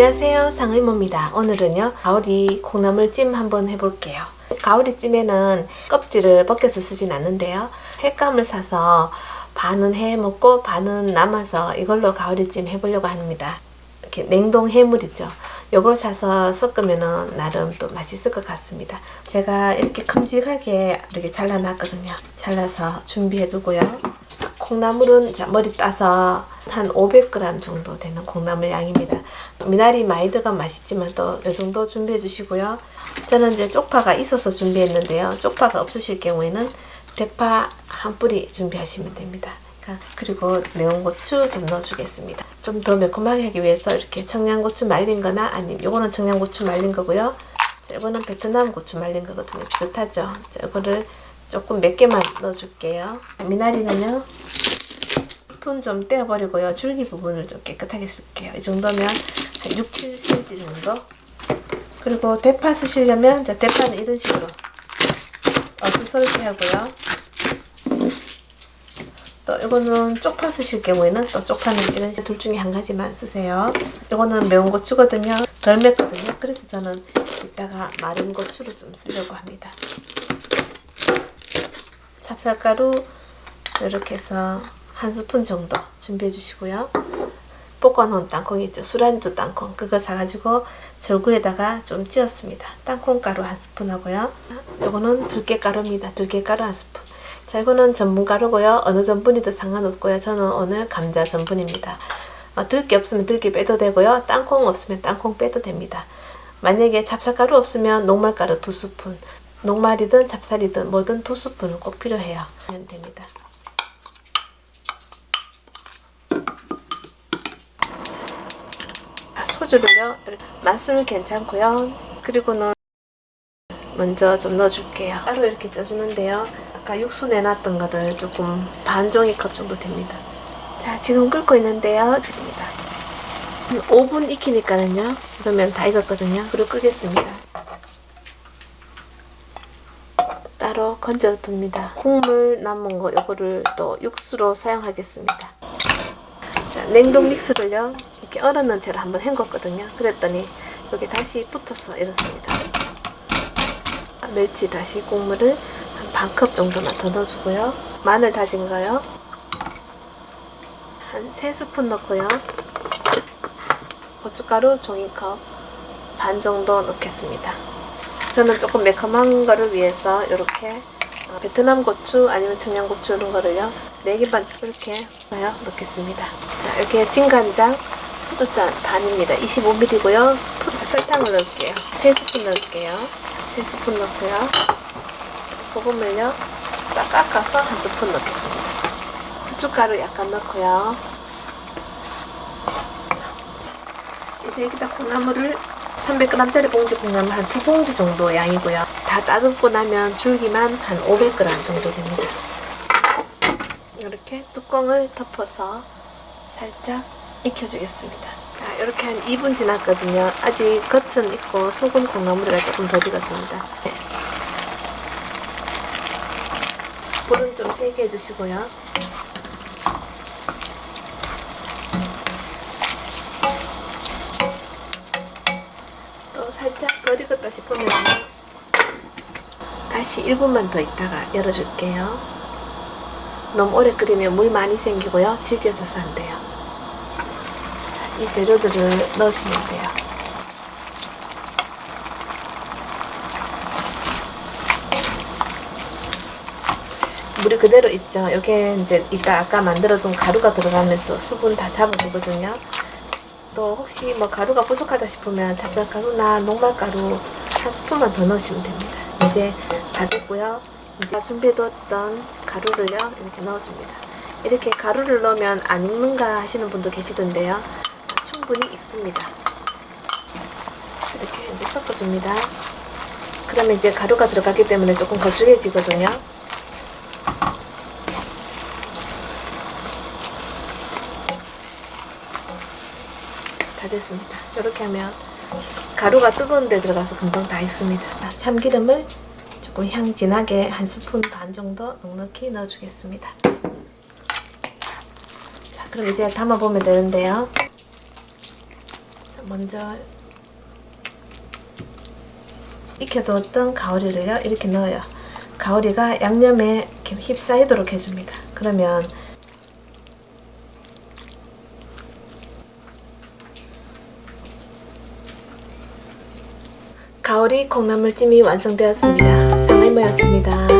안녕하세요. 상의모입니다. 오늘은요 가오리 콩나물찜 한번 해볼게요. 가오리찜에는 껍질을 벗겨서 쓰진 않는데요. 횟감을 사서 반은 해 먹고 반은 남아서 이걸로 가오리찜 해보려고 합니다. 이렇게 냉동 해물 이죠? 요걸 사서 섞으면 나름 또 맛있을 것 같습니다. 제가 이렇게 큼직하게 이렇게 잘라놨거든요. 잘라서 준비해 두고요 콩나물은 자, 머리 따서 한 500g 정도 되는 콩나물 양입니다. 미나리 많이 들어간 맛있지만 또 이 정도 준비해 주시고요. 저는 이제 쪽파가 있어서 준비했는데요. 쪽파가 없으실 경우에는 대파 한 뿌리 준비하시면 됩니다. 그리고 매운 고추 좀 넣어주겠습니다. 좀 더 매콤하게 하기 위해서 이렇게 청양고추 말린 거나 아니면 요거는 청양고추 말린 거고요. 자, 이거는 베트남 고추 말린 거거든요. 비슷하죠? 자, 이거를 조금 몇 개만 넣어줄게요. 미나리는요. 스푼 좀 떼어버리고요. 줄기 부분을 좀 깨끗하게 쓸게요. 이 정도면 한 6, 7cm 정도. 그리고 대파 쓰시려면 자, 대파는 이런 식으로 어스썰게 하고요. 또 이거는 쪽파 쓰실 경우에는 또 쪽파는 이런 둘 중에 한 가지만 쓰세요. 이거는 매운 고추거든요. 덜 맵거든요. 그래서 저는 이따가 마른 고추를 좀 쓰려고 합니다. 찹쌀가루 이렇게 해서 한 스푼 정도 준비해 주시고요. 볶아놓은 땅콩 있죠. 술안주 땅콩 그걸 사가지고 절구에다가 좀 찧었습니다. 땅콩가루 한 스푼 하고요. 이거는 들깨가루입니다. 들깨가루 한 스푼. 자 이거는 전분가루고요. 어느 전분이도 상관없고요. 저는 오늘 감자 전분입니다. 어, 들깨 없으면 들깨 빼도 되고요. 땅콩 없으면 땅콩 빼도 됩니다. 만약에 찹쌀가루 없으면 녹말가루 두 스푼 녹말이든 찹쌀이든 뭐든 두 스푼은 꼭 필요해요. 하면 됩니다. 아, 소주를요. 맛술 괜찮고요. 그리고는 먼저 좀 넣어줄게요. 따로 이렇게 쪄주는데요. 아까 육수 내놨던 거를 조금 반 종이컵 정도 됩니다. 자, 지금 끓고 있는데요. 드립니다. 5분 익히니까는요. 그러면 다 익었거든요. 그리고 끄겠습니다. 따로 건져 둡니다. 국물 남은 거 요거를 또 육수로 사용하겠습니다. 자, 냉동 믹스를요. 이렇게 얼었는 채로 한번 헹궜거든요. 그랬더니 여기 다시 붙어서 이렇습니다. 멸치 다시 국물을 한 반 컵 정도만 더 넣어주고요. 마늘 다진 거요. 한 3스푼 넣고요. 고춧가루 종이컵 반 정도 넣겠습니다. 저는 조금 매콤한 거를 위해서 이렇게 베트남 고추 아니면 청양고추 이런 거를요 4개 반 이렇게 넣겠습니다 자 이렇게 진간장 소주잔 반입니다. 25ml고요. 스푼 설탕을 넣을게요. 3스푼 넣을게요. 3스푼 넣고요. 소금을요. 싹 깎아서 한 스푼 넣겠습니다. 후춧가루 약간 넣고요. 이제 여기다 콩나물을 300g짜리 봉지 콩나물 한 두 봉지 정도 양이고요. 다 따듬고 나면 줄기만 한 500g 정도 됩니다. 이렇게 뚜껑을 덮어서 살짝 익혀주겠습니다. 자, 이렇게 한 2분 지났거든요. 아직 겉은 익고 속은 콩나물이가 조금 더 익었습니다. 네. 불은 좀 세게 해주시고요. 살짝 덜 익었다 싶으면 다시 1분만 더 있다가 열어줄게요. 너무 오래 끓이면 물 많이 생기고요. 질겨져서 안 돼요. 이 재료들을 넣으시면 돼요. 물이 그대로 있죠. 이게 이제 이따 아까 만들어둔 가루가 들어가면서 수분 다 잡아주거든요. 또 혹시 뭐 가루가 부족하다 싶으면 찹쌀가루나 녹말가루 한 스푼만 더 넣으시면 됩니다. 이제 다 됐고요. 이제 준비해뒀던 가루를요 이렇게 넣어줍니다. 이렇게 가루를 넣으면 안 익는가 하시는 분도 계시던데요. 충분히 익습니다. 이렇게 이제 섞어줍니다. 그러면 이제 가루가 들어가기 때문에 조금 걸쭉해지거든요. 다 됐습니다. 이렇게 하면 가루가 뜨거운 데 들어가서 금방 다 익습니다. 참기름을 조금 향 진하게 한 스푼 반 정도 넉넉히 넣어주겠습니다. 자, 그럼 이제 담아보면 되는데요. 먼저 익혀두었던 가오리를요 이렇게 넣어요. 가오리가 양념에 휩싸이도록 해줍니다. 그러면 가오리 콩나물찜이 완성되었습니다. 상의모였습니다.